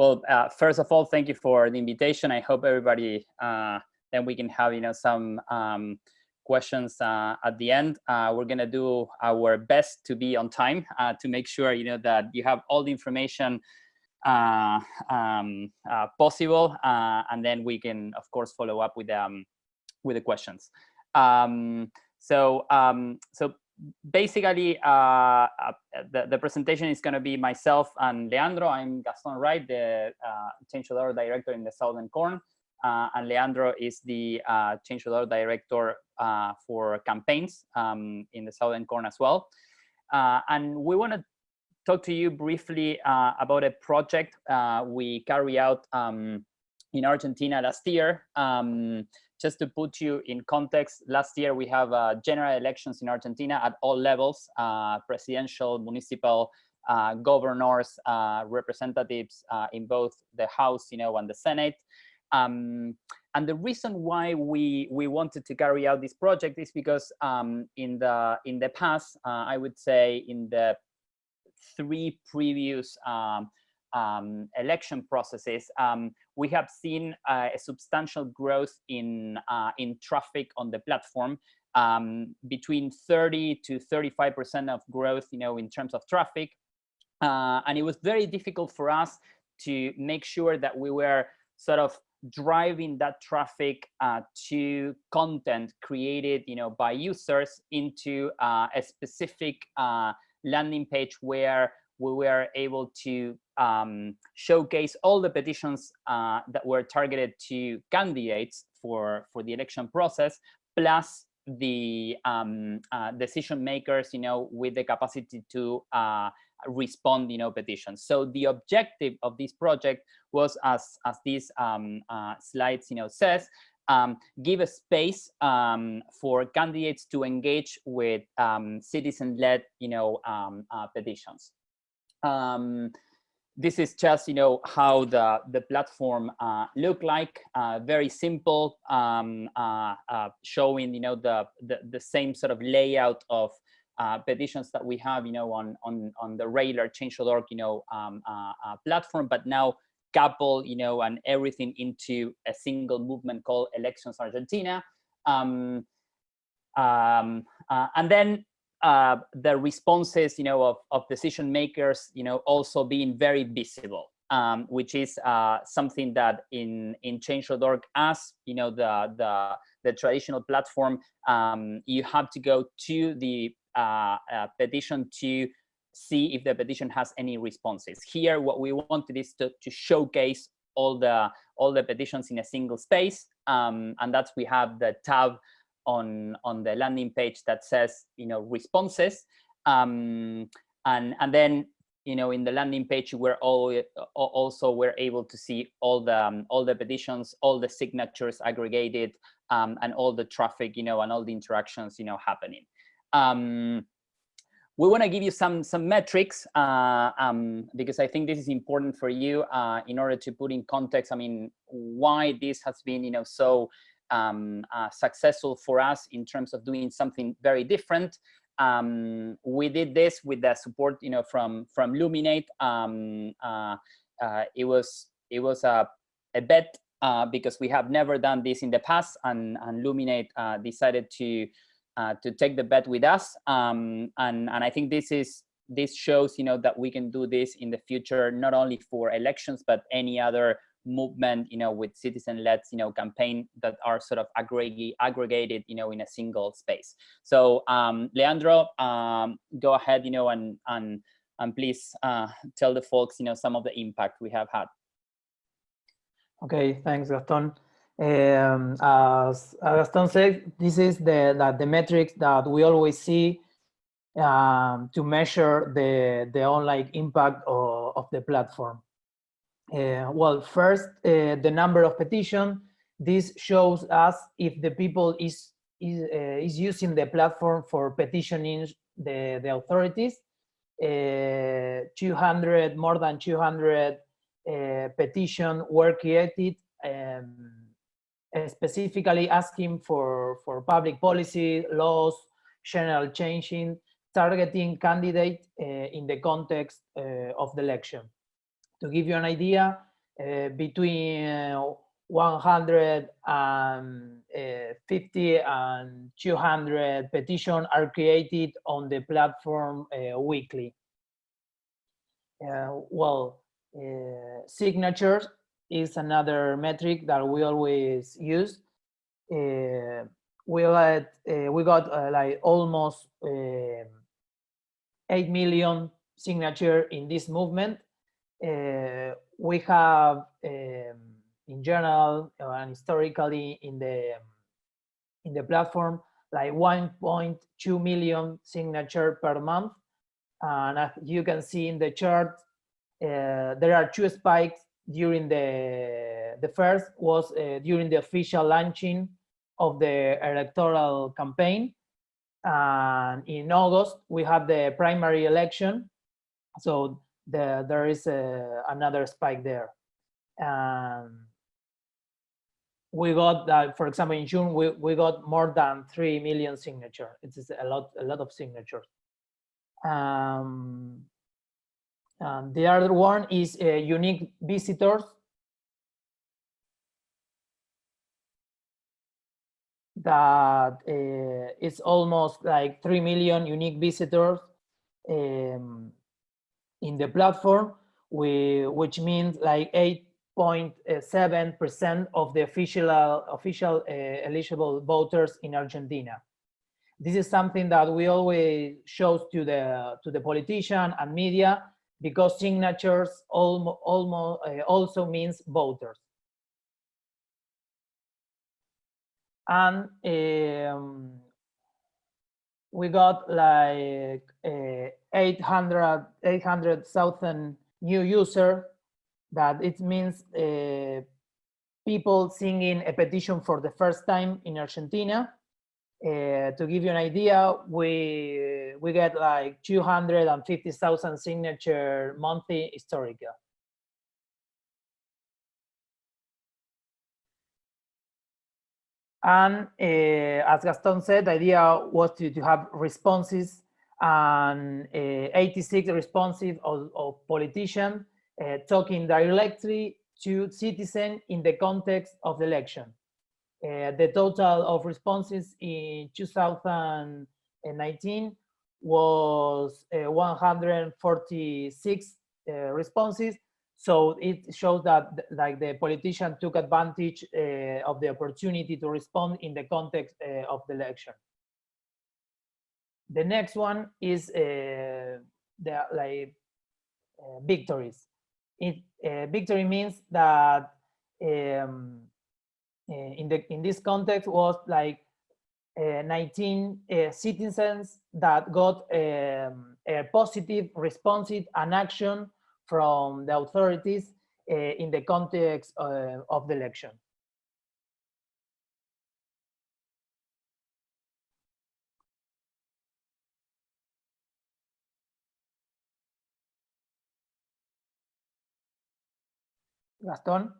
Well, uh, first of all, thank you for the invitation. I hope everybody, uh, then we can have, you know, some um, questions uh, at the end. Uh, we're gonna do our best to be on time uh, to make sure, you know, that you have all the information uh, um, possible. and then we can, of course, follow up with, um, with the questions. Um, so, um, so basically, uh, uh, the, the presentation is going to be myself and Leandro. I'm Gaston Wright, the uh, change.org director in the Southern Cone. Uh, and Leandro is the uh, change.org director uh, for campaigns um, in the Southern Cone as well. Uh, and we want to talk to you briefly about a project we carry out um, in Argentina last year. Um, just to put you in context, last year we have uh, general elections in Argentina at all levels, uh, presidential, municipal, uh, governors, uh, representatives uh, in both the House, you know, and the Senate. Um, and the reason why we we wanted to carry out this project is because um, in the in the past, uh, I would say in the three previous um, um, election processes, um, we have seen uh, a substantial growth in, uh, in traffic on the platform, um, between 30 to 35% of growth, you know, in terms of traffic. Uh, and it was very difficult for us to make sure that we were sort of driving that traffic uh, to content created you know by users into uh, a specific uh, landing page where we were able to um, showcase all the petitions uh, that were targeted to candidates for, for the election process, plus the um, uh, decision makers, you know, with the capacity to uh, respond, you know, petitions. So the objective of this project was, as as this um, uh, slides, you know, says, um, give a space um, for candidates to engage with um, citizen-led, you know, um, uh, petitions. Um, this is just you know how the the platform uh, look like uh, very simple um, uh, uh showing you know the, the, the same sort of layout of uh, petitions that we have you know on on on the regular change.org you know um, uh, platform. But now couple you know and everything into a single movement called elections argentina. Um, um uh, and then uh, the responses, you know, of, of decision makers, you know, also being very visible, um, which is uh, something that in in Change.org, as you know, the the the traditional platform, um, you have to go to the uh, uh, petition to see if the petition has any responses. Here, what we wanted is to, to showcase all the all the petitions in a single space, um, and that's we have the tab on on the landing page that says you know responses um, and and then you know in the landing page we're all also we're able to see all the um, all the petitions all the signatures aggregated um, and all the traffic you know and all the interactions you know happening um, we want to give you some some metrics uh, um, because I think this is important for you uh, in order to put in context. I mean, why this has been you know so um, uh, successful for us in terms of doing something very different. Um, we did this with the support, you know, from from Luminate. Um, uh, uh, it was it was a a bet uh, because we have never done this in the past, and and Luminate uh, decided to uh, to take the bet with us. Um, and and I think this is this shows, you know, that we can do this in the future, not only for elections but any other movement, you know, with citizen-led, you know, campaign that are sort of aggregate, aggregated, you know, in a single space. So, um, Leandro, um, go ahead, you know, and and and please uh, tell the folks, you know, some of the impact we have had. Okay, thanks, Gaston. Um, as Gaston said, this is the, the, the metrics that we always see um, to measure the, the online impact of, of the platform. Uh, well, first, uh, the number of petition. This shows us if the people is is, uh, is using the platform for petitioning the, the authorities. 200, more than 200 petition were created um, specifically asking for, for public policy, laws, general changing, targeting candidate uh, in the context uh, of the election. To give you an idea, uh, between 150 and 200 petitions are created on the platform uh, weekly. Uh, well, uh, signatures is another metric that we always use. Uh, we uh, we got uh, like almost um, 8 million signature in this movement. We have um, in general and historically in the in the platform like 1.2 million signature per month. And as you can see in the chart uh, there are two spikes during the the first was uh, during the official launching of the electoral campaign. And in august we have the primary election. So the, there is a, uh, another spike there um, we got that, for example, in June, we, we got more than 3 million signatures. It's a lot, a lot of signatures. Um, the other one is uh, unique visitors. That uh, is almost like 3 million unique visitors um, in the platform, we, which means like 8 0.7% of the official, official uh, eligible voters in Argentina. This is something that we always show to the, to the politician and media because signatures almost, uh, also means voters. And um, we got like uh, 800 800,000 new user that it means uh, people singing a petition for the first time in Argentina. Uh, to give you an idea, we we get like 250,000 signature monthly historical. And uh, as Gaston said, the idea was to, to have responses and uh, 86 responsive of, of politicians uh, talking directly to citizen in the context of the election. Uh, the total of responses in 2019 was uh, 146 uh, responses. So it shows that like the politician took advantage uh, of the opportunity to respond in the context of the election. The next one is the like victories it, uh, victory means that um, uh, in the in this context was like uh, 19 uh, citizens that got um, a positive response and action from the authorities uh, in the context uh, of the election. Gastón.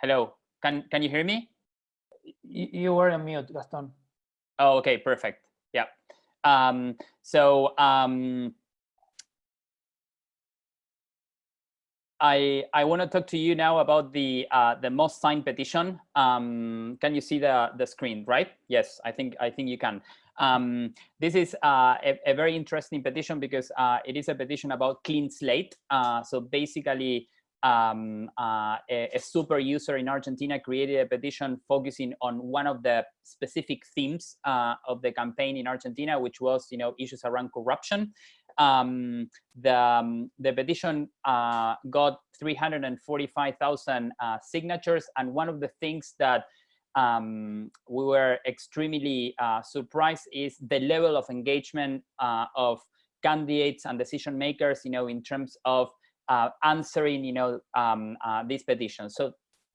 Hello, can, can you hear me? You, you were on mute, Gaston. Oh, okay, perfect. Yeah. Um, so um, I, I want to talk to you now about the uh, the most signed petition. Um, can you see the the screen, right? Yes, I think I think you can. Um, this is uh, a, a, very interesting petition because uh, it is a petition about clean slate. Uh, so basically, um, uh, a, a, super user in Argentina created a petition focusing on one of the specific themes uh, of the campaign in Argentina, which was, you know, issues around corruption um, the, um, the petition uh, got 345,000 uh, signatures. And one of the things that um, we were extremely uh, surprised is the level of engagement uh, of candidates and decision makers, you know, in terms of uh, answering, you know, um, uh, this petition. So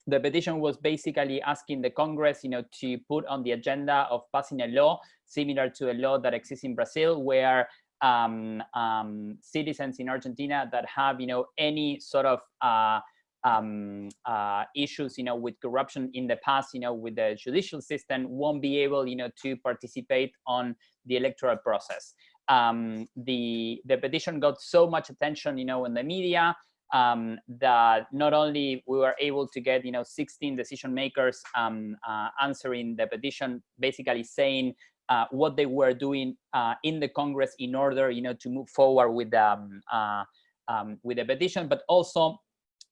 the petition was basically asking the Congress, you know, to put on the agenda of passing a law similar to a law that exists in Brazil, where um, um, citizens in Argentina that have, you know, any sort of uh, um, uh, issues, you know, with corruption in the past, you know, with the judicial system, won't be able, you know, to participate on the electoral process. Um, the the petition got so much attention, you know, in the media um, that not only we were able to get, you know, 16 decision makers um, uh, answering the petition, basically saying uh, what they were doing uh, in the Congress in order, you know, to move forward with um, uh, um, with the petition, but also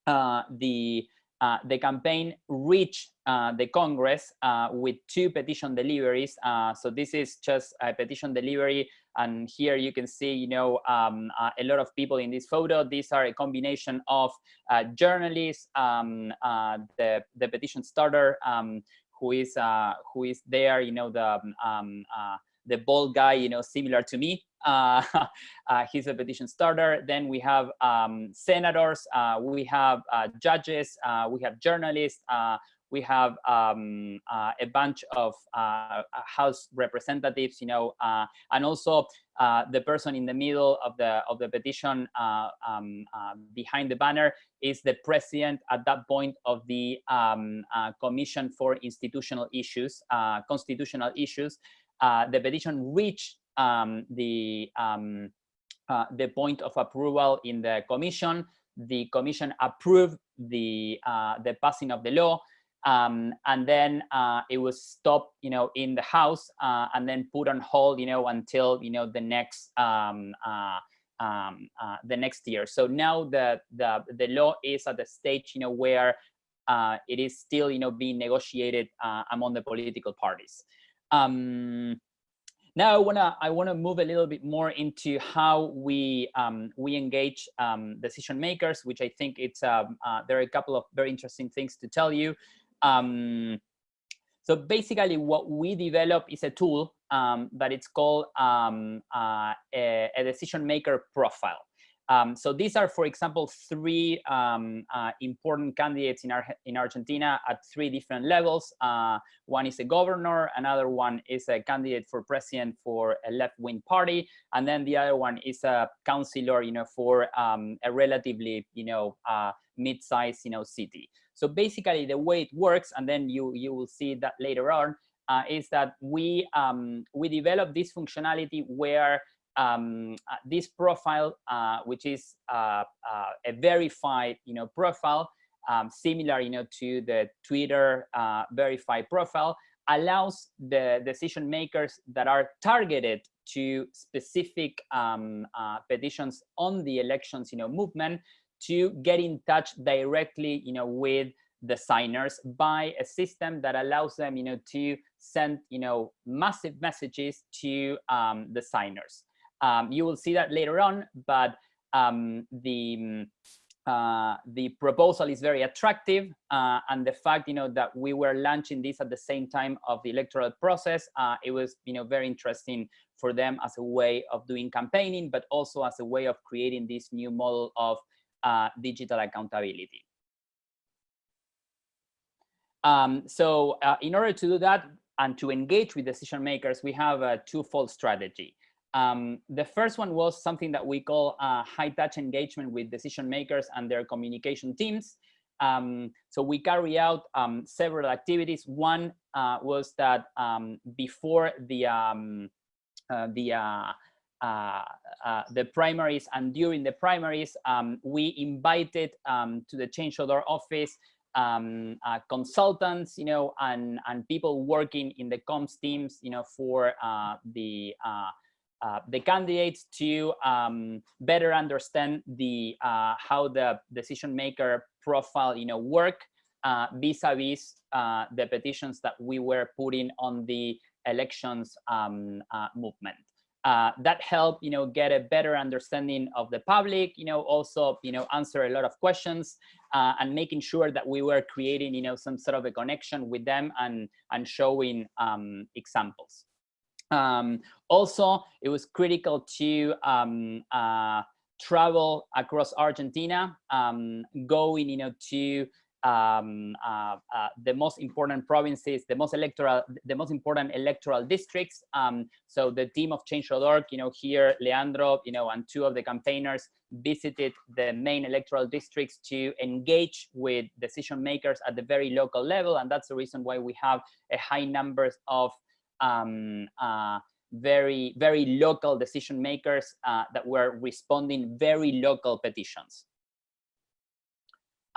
uh, the uh, the campaign reached uh, the Congress with two petition deliveries. So this is just a petition delivery. And here you can see, you know, um, a lot of people in this photo. These are a combination of journalists, um, the, the petition starter, um, who is who is there, you know, the um, the bald guy, you know, similar to me. Uh, uh, he's a petition starter. Then we have um, senators, uh, we have uh, judges, uh, we have journalists, uh, we have um, a bunch of House representatives, you know, and also the person in the middle of the of the petition um, behind the banner is the president at that point of the um, Commission for Institutional Issues, Constitutional Issues, uh, the petition reached um, the um, uh, the point of approval in the commission. The commission approved the uh, the passing of the law, um, and then uh, it was stopped, you know, in the House, uh, and then put on hold, you know, until you know the next um, uh, um, the next year. So now the the the law is at the stage, you know, where it is still, you know, being negotiated among the political parties. Um, now I wanna I wanna move a little bit more into how we um, we engage um, decision makers, which I think it's uh, there are a couple of very interesting things to tell you. Um, so basically, what we develop is a tool um, that it's called um, uh, a, a decision maker profile. Um, so these are, for example, three um, uh, important candidates in, Ar in Argentina at three different levels. Uh, one is a governor, another one is a candidate for president for a left-wing party, and then the other one is a councilor, you know, for um, a relatively, you know, uh, mid-sized, you know, city. So basically, the way it works, and then you you will see that later on, uh, is that we um, we develop this functionality where um, uh, this profile, uh, which is uh, uh, a verified, you know, profile, um, similar, you know, to the Twitter uh, verified profile, allows the decision makers that are targeted to specific um, petitions on the elections, you know, movement to get in touch directly, you know, with the signers by a system that allows them, you know, to send, you know, massive messages to um, the signers. Um, you will see that later on, but um, the uh, the proposal is very attractive, uh, and the fact you know that we were launching this at the same time of the electoral process, uh, it was you know very interesting for them as a way of doing campaigning, but also as a way of creating this new model of uh, digital accountability. Um, so uh, in order to do that and to engage with decision makers, we have a twofold strategy. Um, the first one was something that we call uh, high touch engagement with decision makers and their communication teams. Um, so we carry out um, several activities. One uh, was that um, before the um, uh, the uh, uh, the primaries and during the primaries, um, we invited to the change order office um, uh, consultants, you know, and and people working in the comms teams, you know, for uh, the uh, the candidates to um, better understand the how the decision maker profile you know work vis-a-vis -vis, the petitions that we were putting on the elections um, uh, that helped you know get a better understanding of the public you know also you know answer a lot of questions and making sure that we were creating you know some sort of a connection with them and and showing um, examples. Um, also, it was critical to um, uh, travel across Argentina, um, going, you know, to um, uh, uh, the most important provinces, the most electoral, the most important electoral districts. Um, so the team of Change.org, you know, here, Leandro, you know, and two of the campaigners visited the main electoral districts to engage with decision makers at the very local level. And that's the reason why we have a high numbers of um, uh, very, very local decision makers uh, that were responding very local petitions.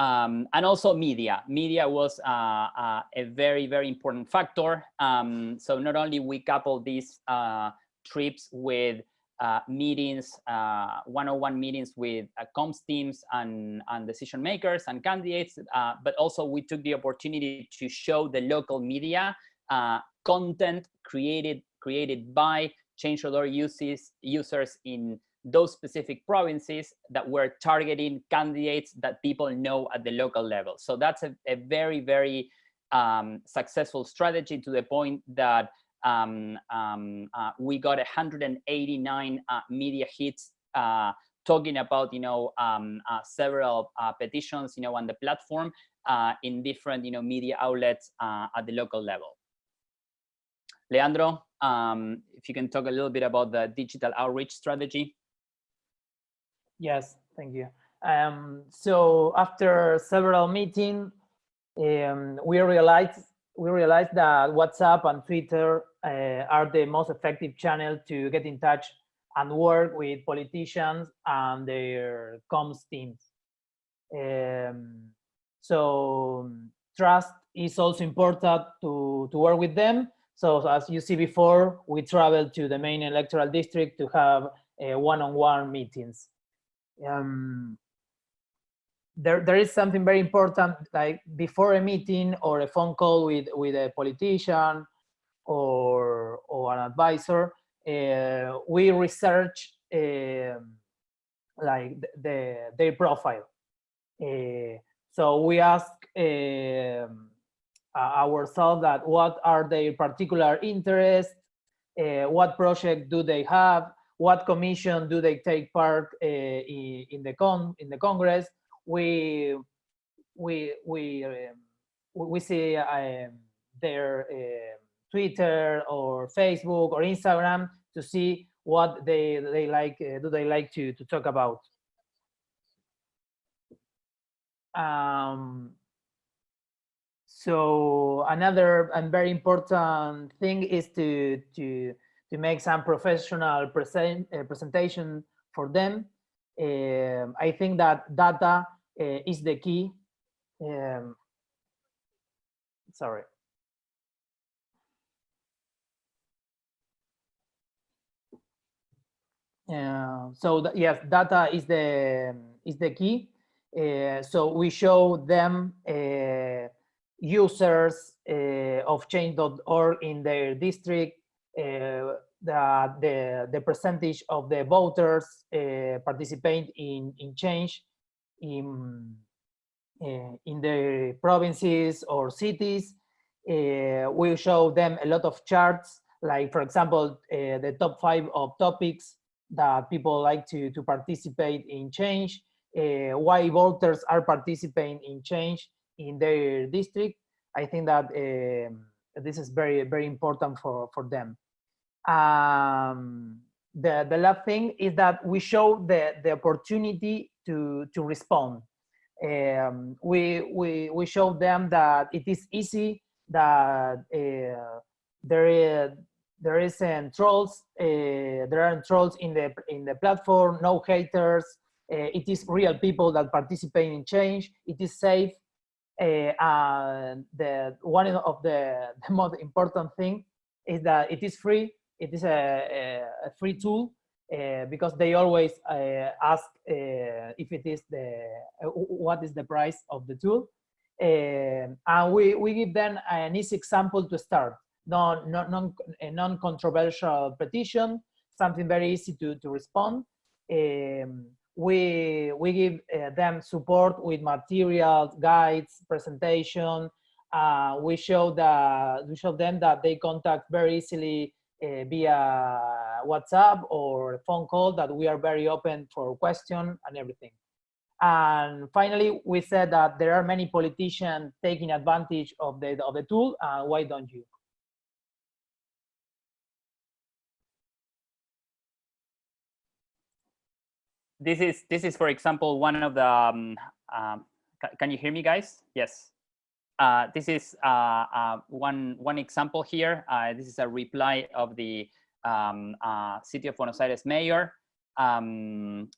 Um, and also media. Media was uh, uh, a very, very important factor. Um, so not only we couple these uh, trips with uh, meetings, one-on-one meetings with uh, comms teams and, and decision makers and candidates, uh, but also we took the opportunity to show the local media content created created by uses, users in those specific provinces that were targeting candidates that people know at the local level. So that's a, a very, very um, successful strategy to the point that um, um, uh, we got 189 uh, media hits uh, talking about, you know, um, uh, several uh, petitions, you know, on the platform uh, in different, you know, media outlets at the local level. Leandro, um, if you can talk a little bit about the digital outreach strategy. Yes, thank you. Um, so after several meetings, um, we realized we realized that WhatsApp and Twitter uh, are the most effective channel to get in touch and work with politicians and their comms teams. Um, so trust is also important to, to work with them. So as you see before, we traveled to the main electoral district to have uh, one-on-one -on -one meetings um, there, there is something very important, like before a meeting or a phone call with, with a politician or, or an advisor, uh, we research uh, like the, the, their profile. Uh, so we ask um, ourselves that what are their particular interests, uh, what project do they have, what commission do they take part uh, in, the con in the Congress. We we we um, we see um, their uh, Twitter or Facebook or Instagram to see what they they like uh, do they like to to talk about. Um, so another and very important thing is to to to make some professional present, uh, presentation for them. Um, I think that data uh, is the key. Um, sorry. Uh, so yes, data is the is the key. Uh, so we show them uh, users uh, of change.org in their district uh, the, the, the percentage of the voters uh, participate in, in change in, uh, in the provinces or cities. we show them a lot of charts, like for example, the top five of topics that people like to, to participate in change, uh, why voters are participating in change in their district. I think that um, this is very, very important for, for them. Um, the, the last thing is that we show the, the opportunity to, to respond. Um, we, we, we show them that it is easy, that uh, there is, there isn't trolls, uh, there aren't trolls in the, in the platform, no haters, uh, it is real people that participate in change, it is safe, uh, and the one of the, the most important thing is that it is free it is a, a free tool uh, because they always uh, ask uh, if it is the what is the price of the tool. And we, we give them an easy example to start. Non, non, non, a non-controversial petition something very easy to, to respond. Um, we we give uh, them support with materials guides presentation. Uh, we show that we show them that they contact very easily uh, via WhatsApp or phone call that we are very open for question and everything. And finally, we said that there are many politicians taking advantage of the, of the tool. Uh, why don't you? This is, this is, for example, one of the, um, um, can you hear me guys? Yes. Uh, this is uh, uh, one, one example here. Uh, this is a reply of the um, City of Buenos Aires mayor. Um,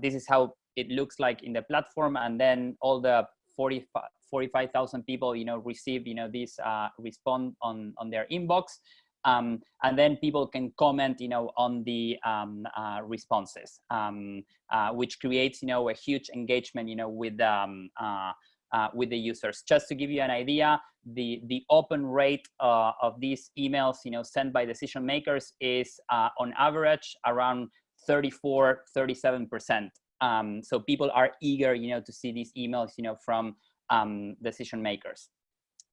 this is how it looks like in the platform and then all the 45,000 people, you know, receive, you know, this uh, respond on, on their inbox. Um, and then people can comment, you know, on the um, uh, responses, um, uh, which creates, you know, a huge engagement, you know, with um, uh, with the users. Just to give you an idea, the the open rate uh, of these emails, you know, sent by decision makers is uh, on average around 34, 37 percent. Um, so people are eager, you know, to see these emails, you know, from um, decision makers.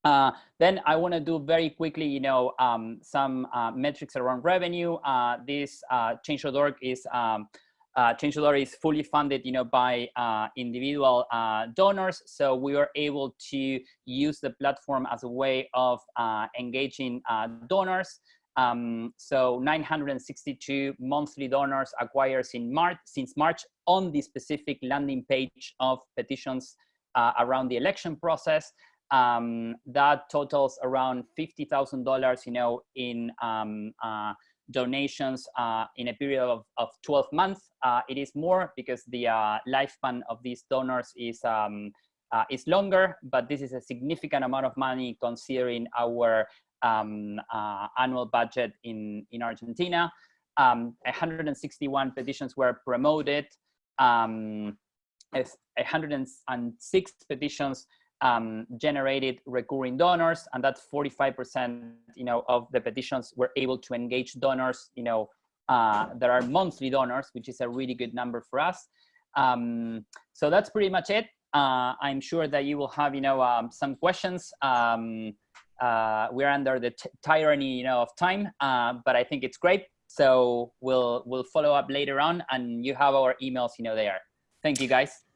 Uh, then I want to do very quickly, you know, um, some uh, metrics around revenue. Uh, this uh, Change.org is um, uh, Change.org is fully funded, you know, by uh, individual uh, donors. So we are able to use the platform as a way of engaging donors. Um, so 962 monthly donors acquired in March, since March on the specific landing page of petitions uh, around the election process. Um, that totals around $50,000, you know, in um, uh, donations uh, in a period of, of 12 months. Uh, it is more because the uh, lifespan of these donors is um, uh, is longer, but this is a significant amount of money considering our um, uh, annual budget in, in Argentina. Um, 161 petitions were promoted. Um, 106 petitions um, generated recurring donors, and that's 45%, you know, of the petitions were able to engage donors, you know, uh, that are monthly donors, which is a really good number for us. Um, so that's pretty much it. Uh, I'm sure that you will have, you know, um, some questions. Um, uh, we're under the tyranny, you know, of time, uh, but I think it's great. So we'll we'll follow up later on, and you have our emails, you know, there. Thank you, guys.